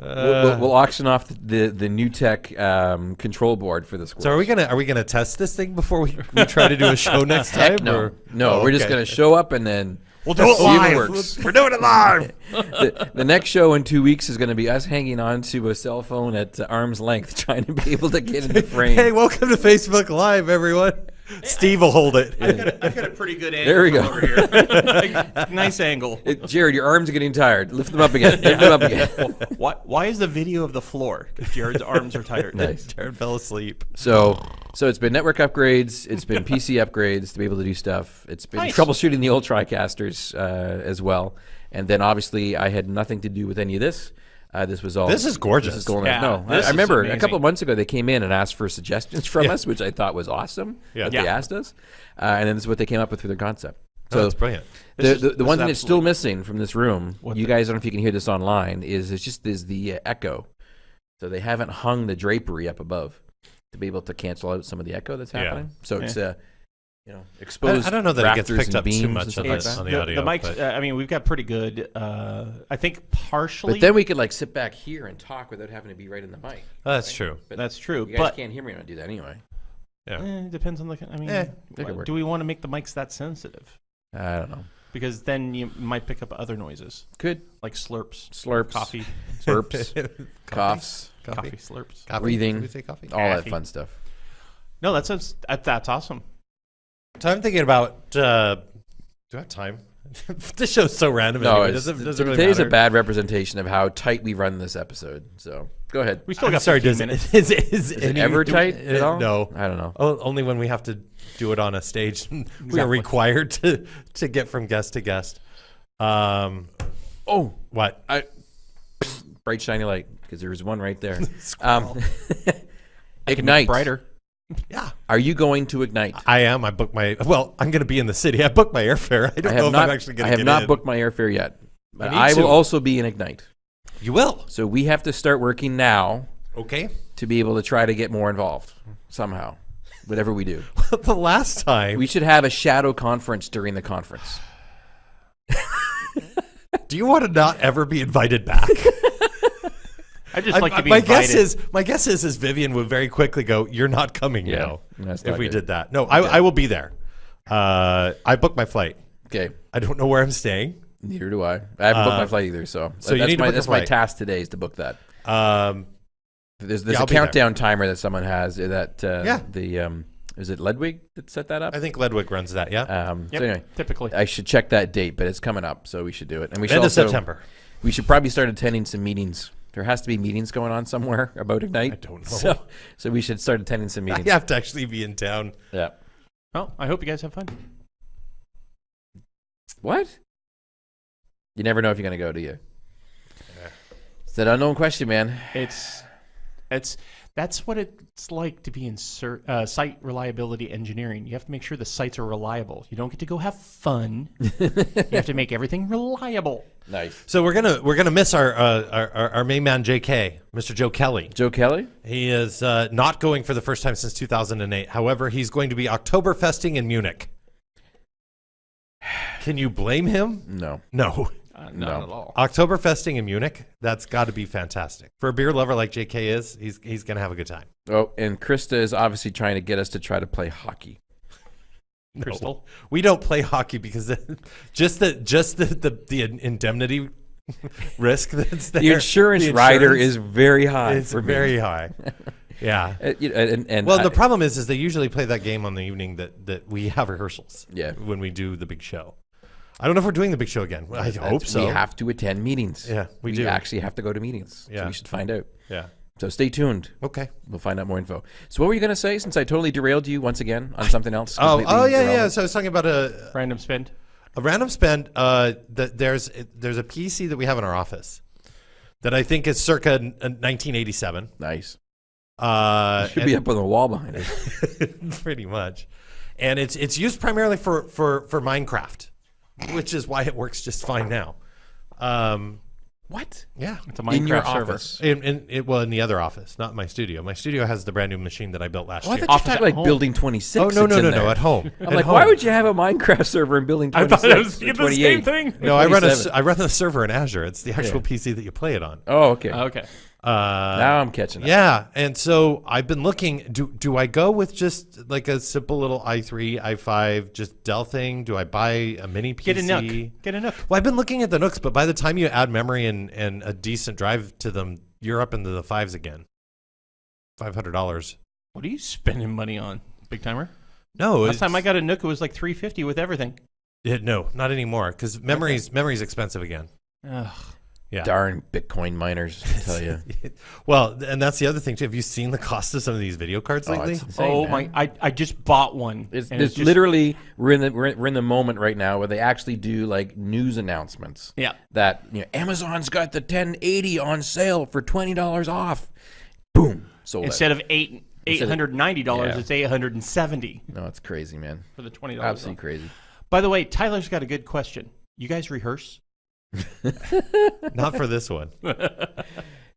We'll, we'll, we'll auction off the the new tech um, control board for the squirrels. So are we gonna are we gonna test this thing before we, we try to do a show next time? No, or- no. Oh, we're just going to show up and then We'll do it live. it works. We're doing it live. the, the next show in two weeks is going to be us hanging on to a cell phone at uh, arm's length, trying to be able to get in the frame. hey, welcome to Facebook Live, everyone. Steve will hold it. I've got a pretty good angle. There we go. Over here. nice angle. It- Jared, your arms are getting tired. Lift them up again. Lift them up again. Why, why is the video of the floor? Because Jared's arms are tired. Nice. Jared fell asleep. So, so it's been network upgrades. It's been PC upgrades to be able to do stuff. It's been Nice. troubleshooting the old TriCasters uh, as well. And then obviously, I had nothing to do with any of this. Uh, this was all. This is gorgeous. This is going Yeah, no, I, this I is remember a couple of months ago they came in and asked for suggestions from Yeah. us, which I thought was awesome. Yeah. that they asked us, uh, and then this is what they came up with for their concept. So So that's brilliant. the, This is- the, the one thing that's still missing from this room, you guys, I don't know if you can hear this online, is it's just is the uh, echo. So they haven't hung the drapery up above to be able to cancel out some of the echo that's Yeah. happening. So it's Yeah. You know exposed. I don't know that it gets picked up too much on like this. on the the, audio, the mics. Uh, I mean, we've got pretty good. Uh, I think partially. But then we could like sit back here and talk without having to be right in the mic. Oh, that's true. But that's true. You guys But can't hear me when I do that anyway. Yeah. eh, it depends on the. I mean, Eh, what- do we want to make the mics that sensitive? I don't know. Because then you might pick up other noises Could like slurps, slurps, coffee, slurps, coughs, coffee slurps. Coffee? Breathing. Did we say coffee? all that fun stuff. No, that sounds that, that's awesome. So I'm thinking about. Uh, do I have time? this show's so random. No, anyway. it's, doesn't, doesn't really today's a bad representation of how tight we run this episode. So go ahead. We still I'm got sorry. 15 Does minutes. is, is, Is it ever tight uh, at all? No. I don't know. Oh, only when we have to do it on a stage. we are required to to get from guest to guest. Um, Oh, what? I bright shiny light because there's one right there. um, ignite. brighter. Yeah, Are you going to ignite? I am. I booked my. Well, I'm going to be in the city. I booked my airfare. I don't I know have if. I'm actually going to. I have not in. booked my airfare yet, but need I, will also be in ignite. You will. So we have to start working now Okay. to be able to try to get more involved somehow. Whatever we do, the last time. we should have a shadow conference during the conference. do you want to not ever be invited back? I just I- like to be my invited. guess is my guess is is Vivian would very quickly go. You're not coming Yeah, now. that's If we good. did that, no, I, I will be there. Uh, I booked my flight. Okay. I don't know where I'm staying. Neither do I. I haven't booked Uh, my flight either, so, so you that's need to my book that's my task today is to book that. Um, There's there's Yeah, a I'll be there. countdown timer that someone has uh, that uh, Yeah. the um is it Ledwig that set that up? I think Ledwig runs that. Yeah, Um, Yep, so anyway, typically. I should check that date, but it's coming up, so we should do it. And we should end of also, September. We should probably start attending some meetings. There has to be meetings going on somewhere about Ignite. I don't know. So, so we should start attending some I meetings. have to actually be in town. Yeah. Well, I hope you guys have fun. What? You never know if you're gonna go, do you? It's that unknown question, man. It's it's that's what it's like to be in ser- uh, site reliability engineering. You have to make sure the sites are reliable. You don't get to go have fun. you have to make everything reliable. Nice. So we're gonna we're gonna miss our uh, our, our our main man J.K. Mr. Joe Kelly. Joe Kelly. He is uh, not going for the first time since 2008. However, he's going to be Oktoberfesting in Munich. Can you blame him? No. No. Uh, not No. at all. Oktoberfesting in Munich, that's got to be fantastic. For a beer lover like JK is, he's he's going to have a good time. Oh, and Krista is obviously trying to get us to try to play hockey. No. Crystal. We don't play hockey because just the just the the, the indemnity risk that's there. The insurance, the rider is very high. is for me. very high. Yeah. Uh, and, and Well, I- the problem is, is they usually play that game on the evening that, that we have rehearsals. Yeah. When we do the big show, I don't know if we're doing the big show again. I that's- hope so. We have to attend meetings. Yeah, we do. actually have to go to meetings. So Yeah. we should find out. yeah. So stay tuned. Okay. We'll find out more info. So what were you going to say? Since I totally derailed you once again on something else. Oh, oh yeah, yeah. So I was talking about a, Random spend. a random spend. Uh, that there's there's a PC that we have in our office that I think is circa 1987. Nice. Uh, Should be up on the wall behind it. pretty much, and it's it's used primarily for for for Minecraft, which is why it works just fine now. Um, What? yeah, It's a Minecraft In your server. office. in, in it well in the other office, not my studio. My studio has the brand new machine that I built last Oh, I year. thought you Office talking at like home. building 26. Oh no it's no no no at home. I'm At like, home. why would you have a Minecraft server in building I 26 thought I was or thinking the same thing. No, I run a 27? I run the server in Azure. It's the actual PC that you play it on. Oh, okay. Okay. Uh, now I'm catching up. Yeah, and so I've been looking. Do do I go with just like a simple little i3, i5, just Dell thing? Do I buy a mini PC? Get a NUC. Get a NUC. Well, I've been looking at the NUCs, but by the time you add memory and and a decent drive to them, you're up into the fives again. Five hundred dollars. What are you spending money on, big timer? No, Last time I got a NUC, it was like three fifty with everything. it, no, not anymore because memory's memory's expensive again. Ugh. Yeah. Darn Bitcoin miners, I tell you. well, and that's the other thing too. Have you seen the cost of some of these video cards Oh, lately? it's insane, oh man. my! I, I just bought one. It's, and it's just- literally we're in the we're in, we're in the moment right now where they actually do like news announcements. Yeah. That you know, Amazon's got the 1080 on sale for twenty dollars off. Boom, So instead of eight eight Instead of- hundred ninety dollars, yeah. it's eight hundred and seventy. No, it's crazy, man. for the twenty dollars. Absolutely crazy. By the way, Tyler's got a good question. You guys rehearse? Not for this one.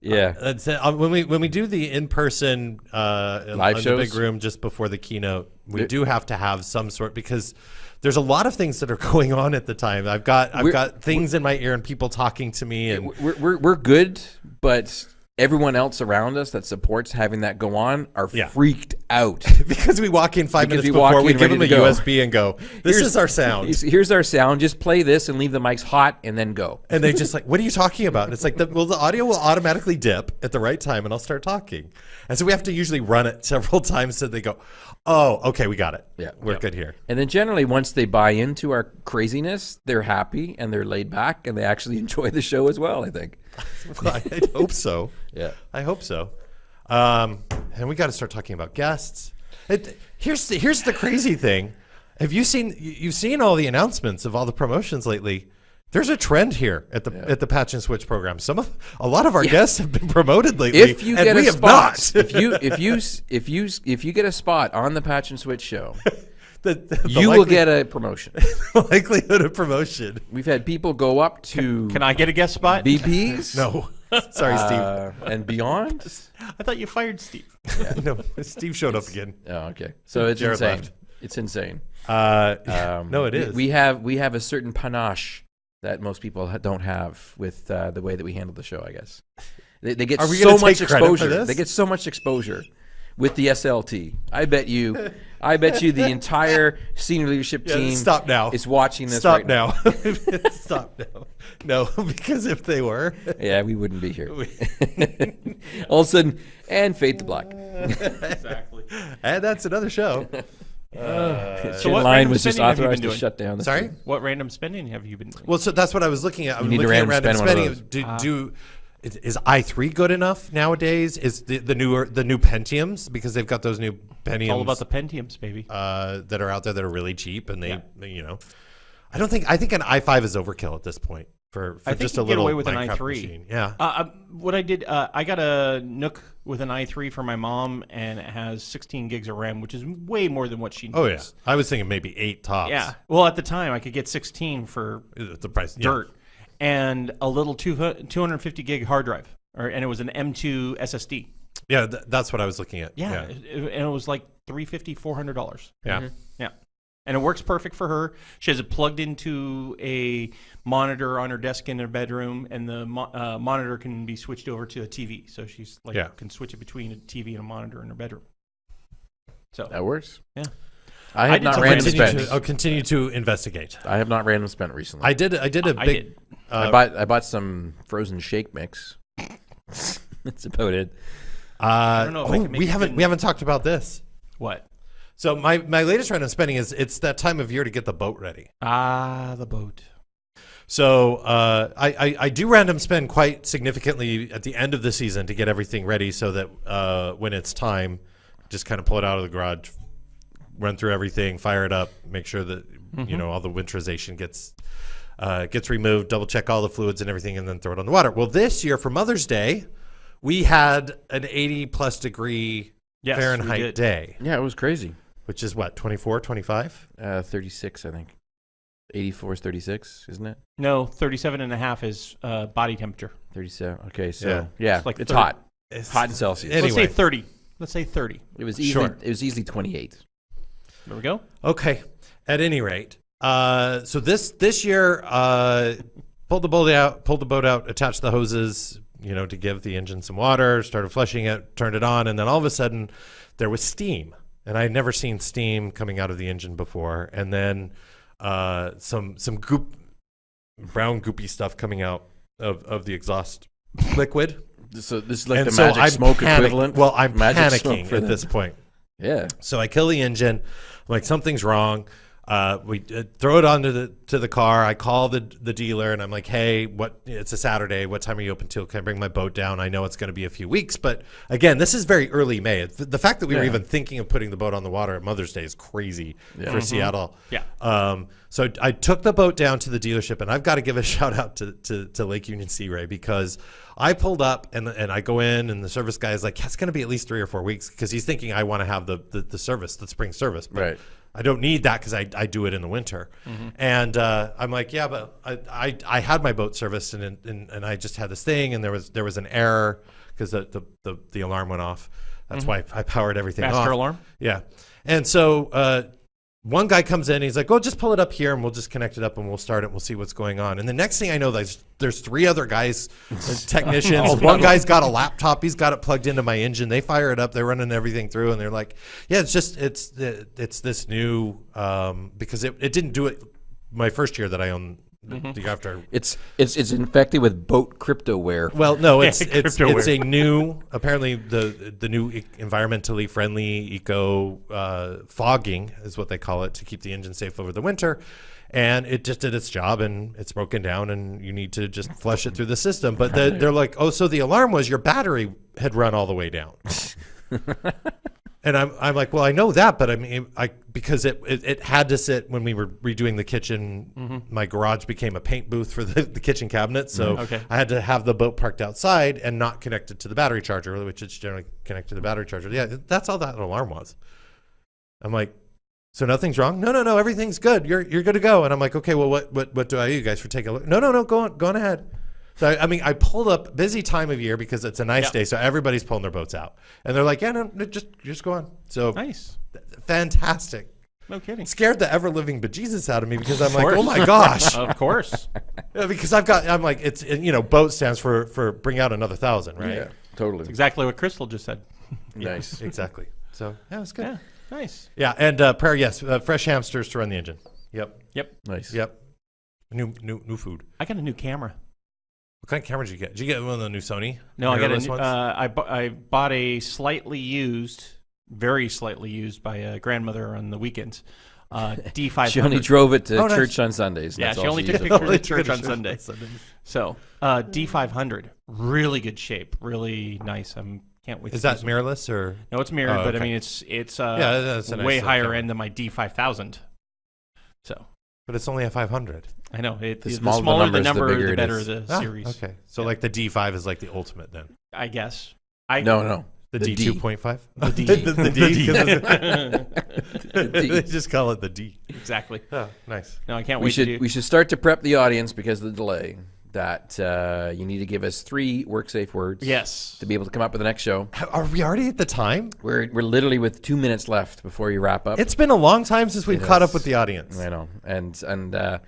Yeah. That's it. Uh, when we when we do the in person uh, in- Live shows? the big room just before the keynote, we There- do have to have some sort because there's a lot of things that are going on at the time. I've got I've got things in my ear and people talking to me and we're, we're, we're good, but everyone else around us that supports having that go on are Yeah. freaked out. because we walk in five Because minutes we before, we give them a. USB and go, "This Here's- is our sound." Here's, here's our sound. Just play this and leave the mics hot, and then go. And they just like, what are you talking about? And it's like, the, well, the audio will automatically dip at the right time, and I'll start talking. And so we have to usually run it several times so they go, oh, okay, we got it. Yeah. we're Yep. good here. And then generally, once they buy into our craziness, they're happy and they're laid back, and they actually enjoy the show as well. I think. Well, I hope so. Yeah. I hope so. Um, and we got to start talking about guests. It, here's the, here's the crazy thing. Have you seen you- you've seen all the announcements of all the promotions lately? There's a trend here at the at the Patch and Switch program. Some of a lot of our guests have been promoted lately. If you and get we a spot, if you if you if you if you get a spot on the Patch and Switch show, the, the, the you will get a promotion. likelihood of promotion. We've had people go up to Can I get a guest spot? BPs, No, sorry, Steve. uh, and beyond. I thought you fired Steve. no, Steve showed up again. Oh, okay. So it's Jared insane. left. It's insane. Uh, Um, no, it we- We have we have a certain panache that most people don't have with uh, the way that we handle the show. I guess they, they get Are we so gonna much take for exposure. this? They get so much exposure with the SLT. I bet you, I bet you, the entire senior leadership Yeah, team stop now. is watching this. Stop right now. Stop now. No, because if they were, Yeah, we wouldn't be here. All of a sudden, and fade to black. exactly. and that's another show. Uh, Chin what line random was just spending have you been authorized to doing? shut down. The Sorry. What random spending have you been doing? Well, so that's what I was looking at. I was need to looking at random random spend one of spending. those. Do, ah. do is, is i three good enough nowadays? Is the, the newer the new Pentiums because they've got those new Pentiums It's all about the Pentiums, baby. uh, that are out there that are really cheap and they you know. I don't think I think an i5 is overkill at this point for, for I think just you a get little away with an i3. machine. Yeah. Uh, uh, what I did, uh, I got a NUC with an i3 for my mom, and it has 16 gigs of RAM, which is way more than what she needs. Oh yeah. I was thinking maybe eight tops. Yeah. Well, at the time, I could get 16 for The price. yeah. Dirt and a little two, 250 gig hard drive, or and it was an M2 SSD. Yeah, th- that's what I was looking at. Yeah, Yeah. it- it- and it was like 350 400 dollars. Yeah. Yeah. And it works perfect for her. She has it plugged into a monitor on her desk in her bedroom, and the mo- uh, monitor can be switched over to a TV. So she's like Yeah. can switch it between a TV and a monitor in her bedroom. So That works. Yeah. I I have did not random spent. to, I'll continue to investigate. I have not random spent recently. I did. I did a I big. did. I Uh, bought I bought some frozen shake mix. That's about it. uh, don't know if I oh, can make we haven't. in- We haven't talked about this. what? So my my latest random spending is it's that time of year to get the boat ready. Ah, the boat. So uh, I, I I do random spend quite significantly at the end of the season to get everything ready, so that uh, when it's time, just kind of pull it out of the garage, run through everything, fire it up, make sure that you know all the winterization gets uh, gets removed, double check all the fluids and everything, and then throw it on the water. Well, this year for Mother's Day, we had an 80 plus degree Yes, Fahrenheit day, Yeah, it was crazy. which is what 24, 25. Uh, 36, I think. 84 is 36, isn't it? No, 37 and a half is uh, body temperature. 37. Okay, so Yeah. yeah, It's like it's 30. hot. It's Hot in Celsius. Let's say 30. Let's say 30. It was easily Sure. it was easily 28. There we go. Okay. At any rate, uh, so this this year, uh, pulled the boat out, pulled the boat out, attached the hoses, you know, to give the engine some water. Started flushing it, turned it on, and then all of a sudden, there was steam, and I had never seen steam coming out of the engine before. And then uh, some some goop, brown goopy stuff coming out of of the exhaust liquid. So this is like and the so magic I'm smoke panic- equivalent. Well, I'm Magic panicking at the- this point. Yeah. So I kill the engine. I'm like, something's wrong. Uh, we uh, throw it onto the to the car. I call the the dealer and I'm like, hey, what? It's a Saturday. What time are you open till? Can I bring my boat down? I know it's going to be a few weeks, but again, this is very early May. It's- The fact that we were even thinking of putting the boat on the water at Mother's Day is crazy for Seattle. Yeah. Um, so I took the boat down to the dealership, and I've got to give a shout out to, to, to Lake Union Sea Ray because I pulled up and and I go in, and the service guy is like, "Yeah, "It's going to be at least three or four weeks," because he's thinking I want to have the, the the service, the spring service, but Right. I don't need that because I, I do it in the winter. And uh, I'm like, yeah, but I, I, I had my boat serviced and, and and I just had this thing, and there was there was an error because the, the, the the alarm went off. That's why I powered everything Master off. alarm. Yeah. And so uh, one guy comes in, he's like, "Oh, just pull it up here, and we'll just connect it up, and we'll start it. and We'll see what's going on." And the next thing I know, there's there's three other guys, uh, technicians. one guy's got a laptop, he's got it plugged into my engine. They fire it up, they're running everything through, and they're like, "Yeah, it's just it's it's this new um, because it, it didn't do it my first year that I owned the after It's it's it's infected with boat cryptoware. well, no, it's it's it's a new apparently the the new e- environmentally friendly eco uh, fogging is what they call it to keep the engine safe over the winter. And it just did its job, and it's broken down, and you need to just flush it through the system. But the, they're like, oh, so the alarm was your battery had run all the way down. And I'm, I'm like, well, I know that, but I mean, I because it, it, it had to sit when we were redoing the kitchen. Mm-hmm. My garage became a paint booth for the, the kitchen cabinet, so mm-hmm. Okay. I had to have the boat parked outside and not connected to the battery charger, which is generally connected to the battery charger. Yeah, that's all that alarm was. I'm like, so nothing's wrong? No, no, no, everything's good. You're you're good to go. And I'm like, okay, well, what what what do I owe you guys for taking a look? No, no, no, go on, go on ahead. So I, I mean, I pulled up busy time of year because it's a nice Yep. day, so everybody's pulling their boats out, and they're like, yeah, no, no just just go on. So Nice. fantastic. No kidding. Scared the ever living bejesus out of me because I'm like, oh my gosh, Of course. Yeah, because I've got, I'm like, it's you know, boat stands for for bring out another thousand, right? Yeah, totally. exactly what Crystal just said. Nice. exactly. So yeah, it's good. Yeah. Nice. Yeah, and uh, prayer, yes, uh, fresh hamsters to run the engine. Yep, Yep. Nice. yep. New new new food. I got a new camera. What kind of camera did you get? Did you get one of the new Sony? No, I got a new, ones? uh, I, bu- I bought a slightly used, very slightly used by a grandmother on the weekends. Uh, D500. She only drove it to Oh, nice. church on Sundays. Yeah, That's she all only used took pictures for. at church on Sunday. So, uh, D500, really good shape, really nice. I'm can't wait. Is to that use it. mirrorless or? No, it's mirrored, Oh, but I mean, it's it's uh, Yeah, that's a nice way little higher camera. end than my D5000. So But it's only a 500. I know it, The the, smaller the smaller the numbers, the number, bigger the, better the Ah, series. Okay, so Yeah. like the D5 is like the ultimate then. I guess. I No, no. The, The D D. 2.5. The D. the, the D. 'cause The D. they just call it the D. exactly. Oh, nice. No, I can't We wait should to do. we should start to prep the audience because of the delay. That uh, you need to give us three work safe words. yes. To be able to come up with the next show. Are we already at the time? We're we're literally with two minutes left before you wrap up. It's been a long time since we've It caught is. up with the audience. I know, and and uh,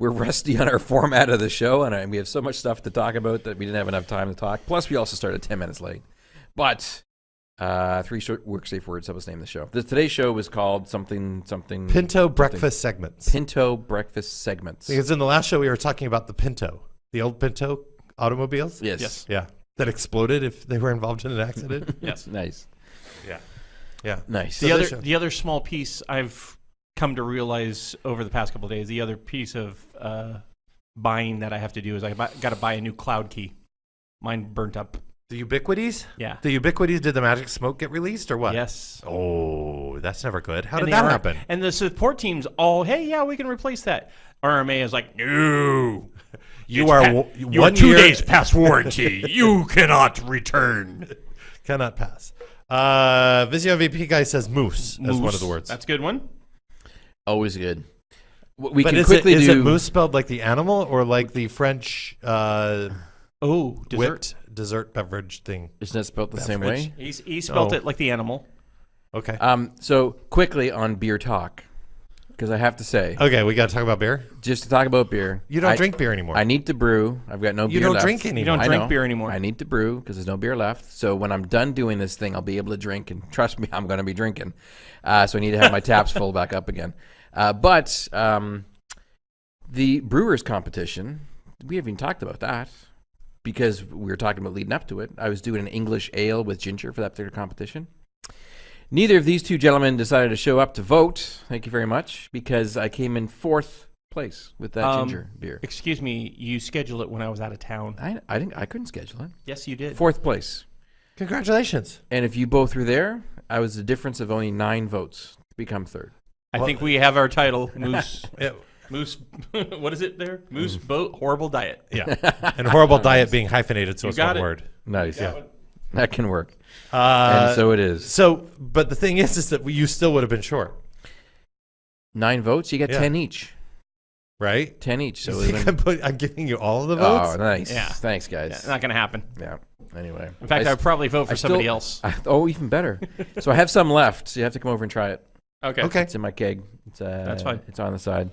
we're rusty on our format of the show, and, I, we have so much stuff to talk about that we didn't have enough time to talk. Plus, we also started ten minutes late. But uh, three short work safe words. Help us name the show. The, today's show was called something something Pinto breakfast segments. Pinto breakfast segments. Because in the last show we were talking about the Pinto, the old Pinto automobiles. yes, Yes. Yeah. That exploded if they were involved in an accident. Yes. nice, yeah. Yeah. nice. So the other the other small piece I've come to realize over the past couple of days, the other piece of uh, buying that I have to do is I got to buy a new cloud key. Mine burnt up. The Ubiquiti's? Yeah. The Ubiquiti's. Did the magic smoke get released or what? Yes. Oh, that's never good. How And did that aren't- happen? And the support teams all, hey, yeah, we can replace that. RMA is like, no. You are pa- you one are two year- days past warranty. you cannot return. Cannot pass. Uh, Visio MVP guy says moose, as one of the words. That's a good one. Always good. We but can is, quickly it, is do. it moose spelled like the animal or like the French uh, Oh, dessert. whipped dessert beverage thing? Isn't it spelled the same way? He's, he spelt Oh. it like the animal. Okay. Um, so quickly on beer talk, because I have to say, okay, we got to talk about beer. just to talk about beer. You don't I- drink beer anymore. I need to brew. I've got no beer. You beer don't left. drink anymore. You don't I drink know. beer anymore. I need to brew because there's no beer left. So when I'm done doing this thing, I'll be able to drink. And trust me, I'm going to be drinking. Uh, so I need to have my taps full back up again. Uh, but um, the brewers competition, we haven't even talked about that because we were talking about leading up to it. I was doing an English ale with ginger for that particular competition. Neither of these two gentlemen decided to show up to vote. Thank you very much because I came in fourth place with that Um, ginger beer. Excuse me, you scheduled it when I was out of town. I, I didn't I couldn't schedule it. Yes, you did. Fourth place. Congratulations. And if you both were there, I was the difference of only nine votes to become third. I think we have our title, Moose. Yeah. Moose. what is it there? Moose boat horrible diet. yeah. and horrible diet being hyphenated, so You it's got one it. word. Nice. Yeah. one. That can work. Uh, and so it is. So, but the thing is, is that you still would have been short, Nine votes, you get Yeah. ten each. right? Ten each. So it would've I'm, been- put, I'm giving you all of the votes? Oh, nice. Yeah. Thanks, Yeah, guys. not going to happen. Yeah. Anyway. In fact, I, would probably vote for I still- somebody else. I- oh, even better. so I have some left. So you have to come over and try it. Okay. Okay. It's in my keg. It's, uh, That's fine. It's on the side.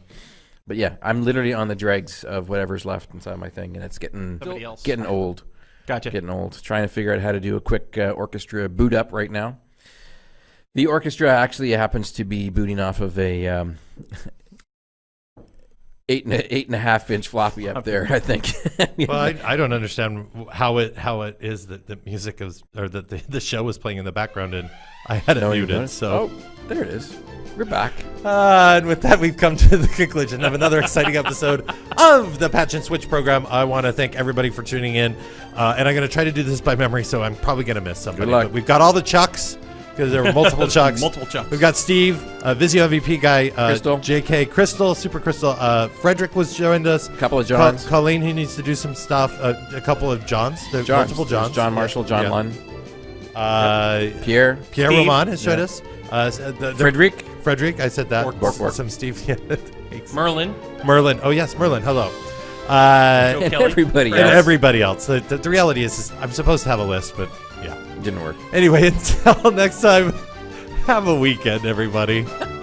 But yeah, I'm literally on the dregs of whatever's left inside my thing, and it's getting Somebody else. getting old. Gotcha. getting old. Trying to figure out how to do a quick uh, orchestra boot up right now. The orchestra actually happens to be booting off of a um, eight and a, eight and a half inch floppy up there. I think. Well, I, I don't understand how it how it is that the music is or that the, the show was playing in the background and I had it No, you muted. So, oh, there it is. We're back. uh, and with that, we've come to the conclusion of another exciting episode of the Patch and Switch program. I want to thank everybody for tuning in, uh, and I'm going to try to do this by memory, so I'm probably going to miss somebody. luck. But we've got all the Chucks because there were multiple Chucks. Multiple chucks. We've got Steve, uh, Visio MVP guy, uh, Crystal. JK, Crystal, Super Crystal. Uh, Frederick was joined us. A Couple of Co- Johns. Colleen, who needs to do some stuff. Uh, a couple of Johns. There's John, multiple Johns. John Marshall, John Yeah. Lund, Uh, Pierre, Pierre Steve. Roman has joined Yeah. us. Uh, uh, the, the- Frederick. Frederick, I said that. Bork, bork, bork. Some Steve. Yeah. Merlin. Merlin. Oh, yes, Merlin. Hello. Uh, and Kelly. everybody and everybody else. The, the, the reality is, is, I'm supposed to have a list, but yeah. Didn't work. Anyway, until next time, have a weekend, everybody.